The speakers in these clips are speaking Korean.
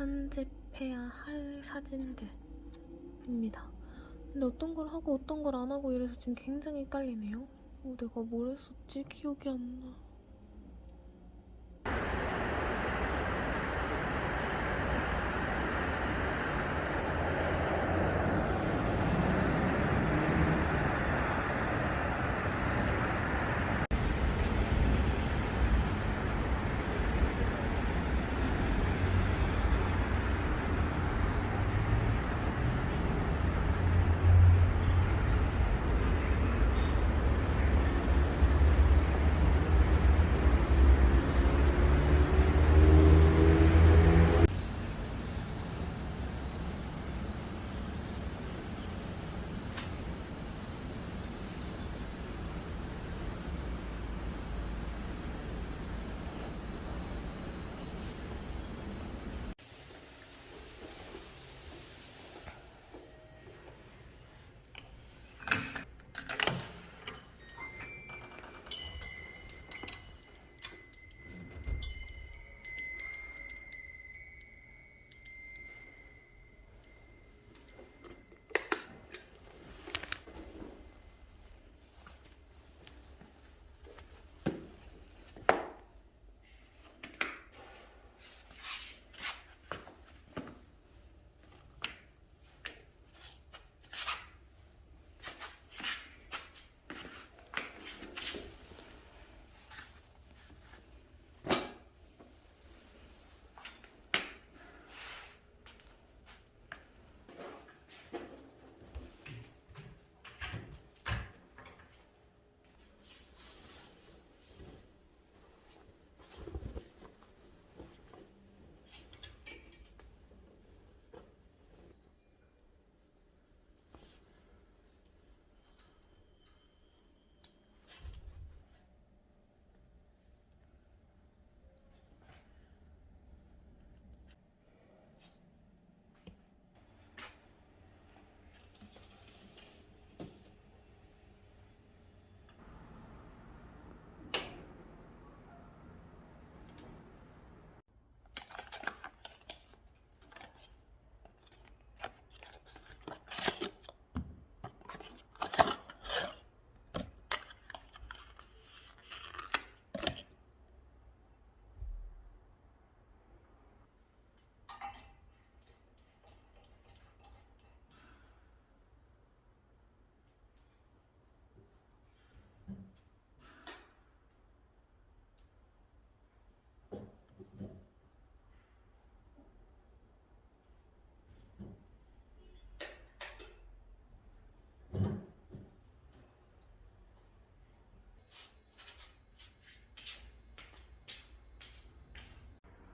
편집해야 할 사진들입니다. 근데 어떤 걸 하고 어떤 걸 안 하고 이래서 지금 굉장히 헷갈리네요. 어, 내가 뭘 했었지? 기억이 안 나.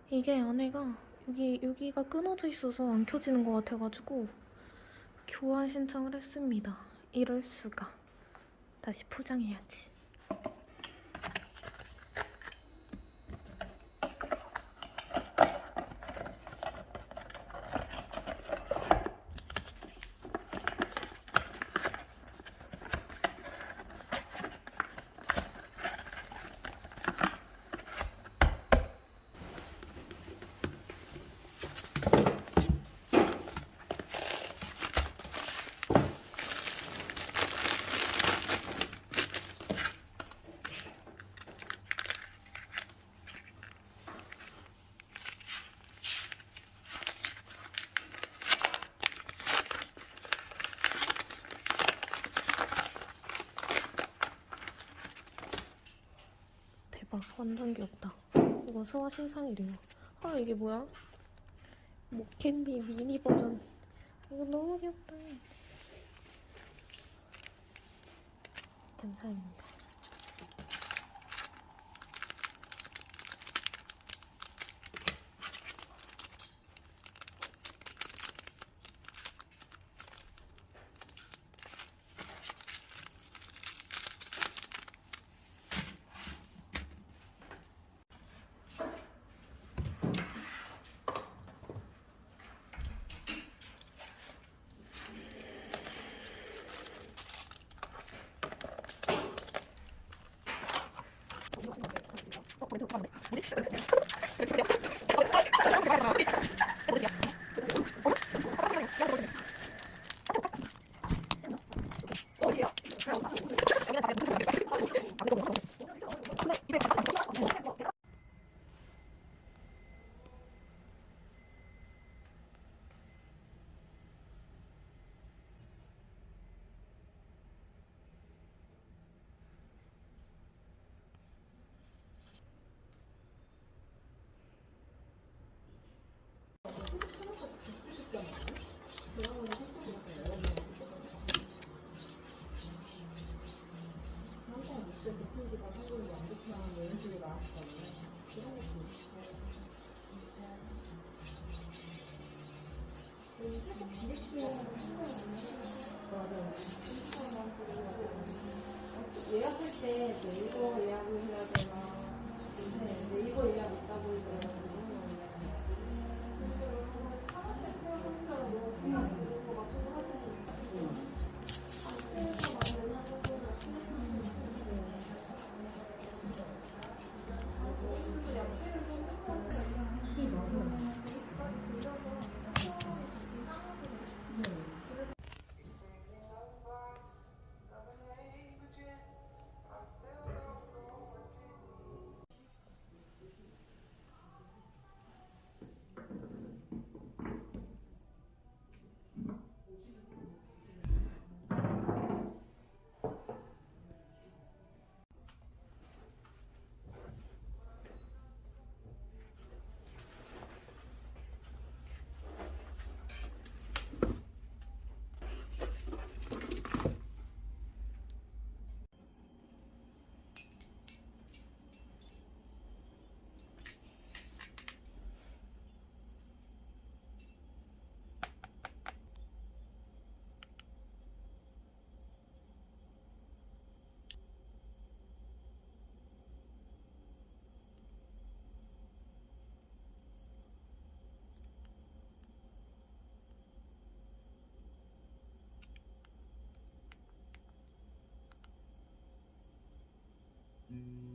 이게 안에가 여기 여기가 끊어져 있어서 안 켜지는 것 같아가지고 교환 신청을 했습니다. 이럴 수가. 다시 포장해야지. 대박 완전 귀엽다. 이거 수화 신상이래요. 아 이게 뭐야? 목캔디 미니 버전. 이거 너무 귀엽다. 감사합니다. 这头放不我得吃 mm -hmm.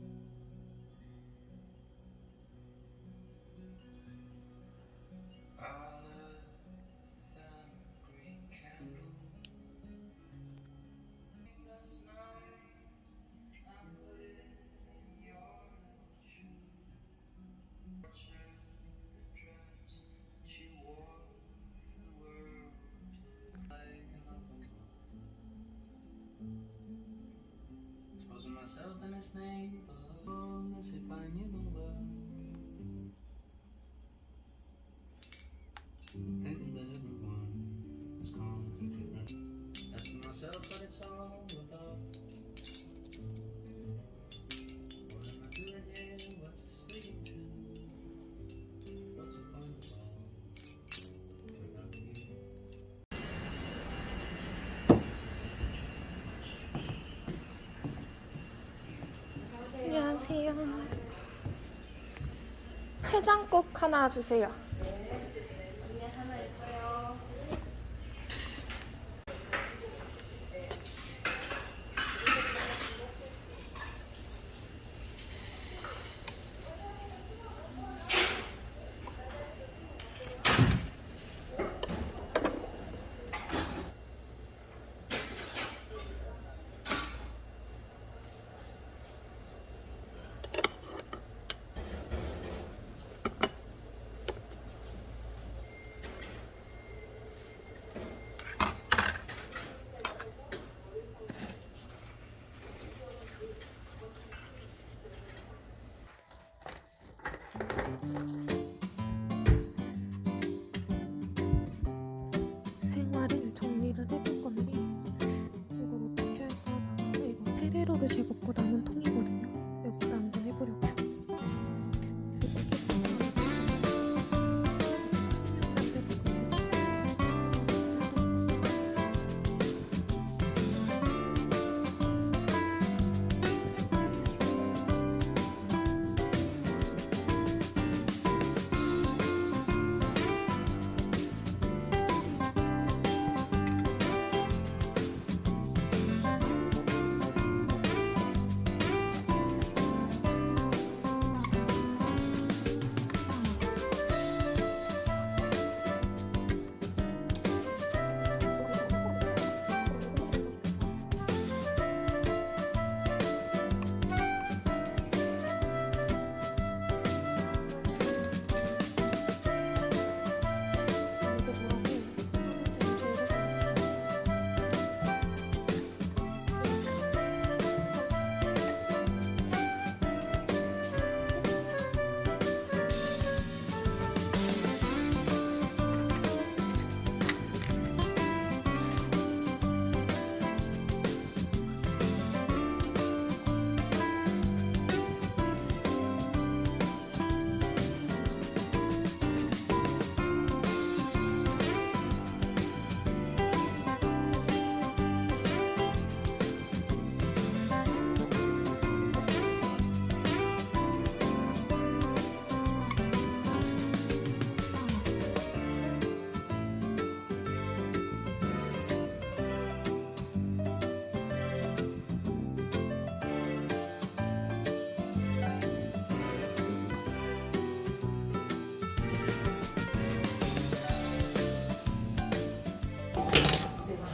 Myself in this neighborhood as if I knew the world. 해장국 하나 주세요.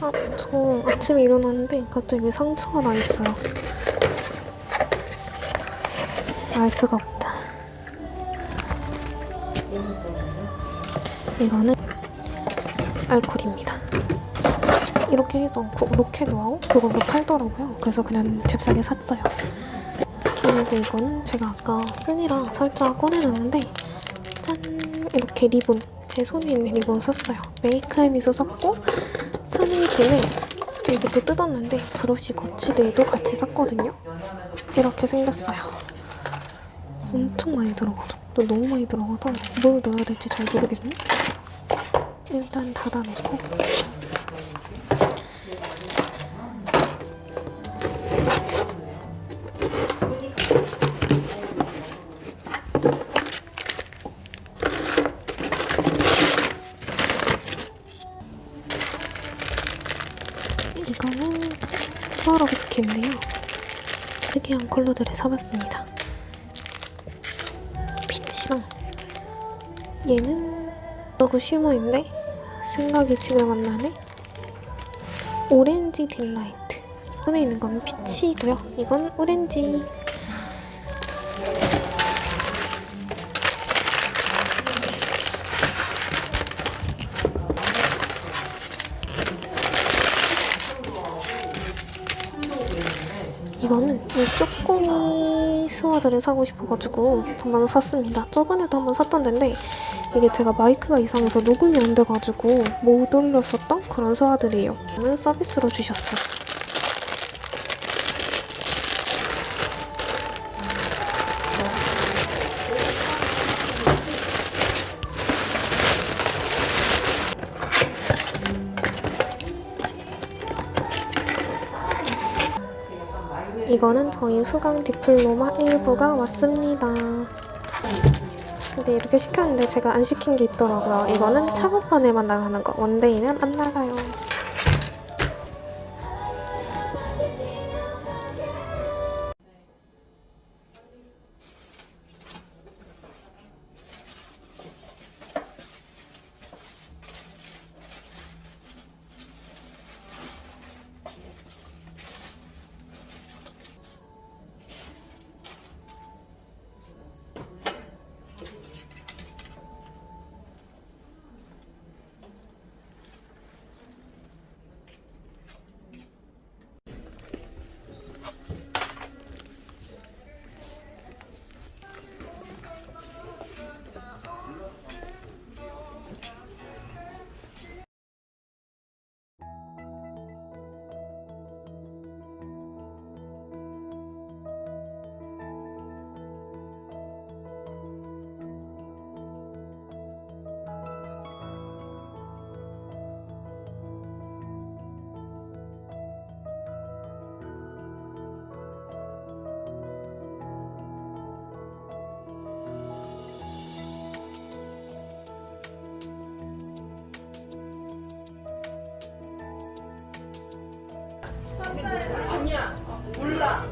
아, 저 아침에 일어났는데 갑자기 상처가 나 있어요. 알 수가 없다. 이거는 알콜입니다. 이렇게 해서 그 로켓 와우 그걸로 팔더라고요. 그래서 그냥 잽싸게 샀어요. 그리고 이거는 제가 아까 쓴이랑 살짝 꺼내놨는데 짠 이렇게 리본 제 손에 있는 리본 썼어요. 메이크앤에서 샀고 김에 이것도 뜯었는데 브러쉬 거치대도 같이 샀거든요. 이렇게 생겼어요. 엄청 많이 들어가죠. 또 너무 많이 들어가서 뭘 넣어야 될지 잘 모르겠네. 일단 닫아놓고 이거는 스와로브스키인데요. 특이한 컬러들을 사봤습니다. peach랑 얘는 nude shimmer인데 생각이 지금 안 나네. orange delight. 손에 있는 건 peach이고요. 이건 오렌지. 이거는 이 쪼꼬미 스와드를 사고 싶어가지고 한번 샀습니다. 저번에도 한번 샀던 데인데 이게 제가 마이크가 이상해서 녹음이 안 돼가지고 못 올렸었던 그런 스와드래요. 오늘 서비스로 주셨어요. 이거는 저희 수강 디플로마 1부가 왔습니다. 근데 이렇게 시켰는데 제가 안 시킨 게 있더라고요. 이거는 작업판에만 나가는 거. 원데이는 안 나가요. 뭐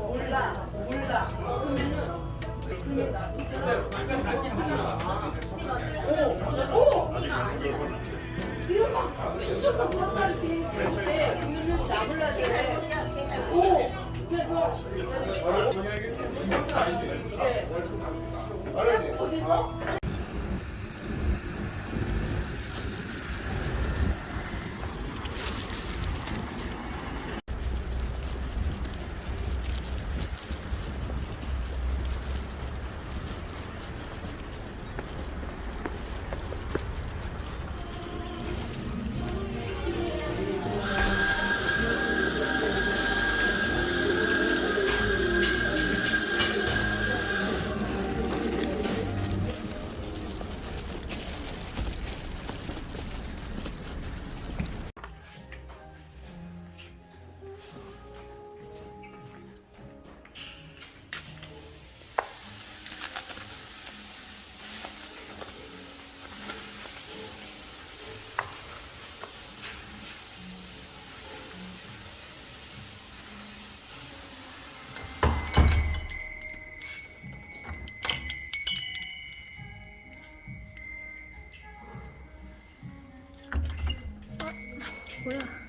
야?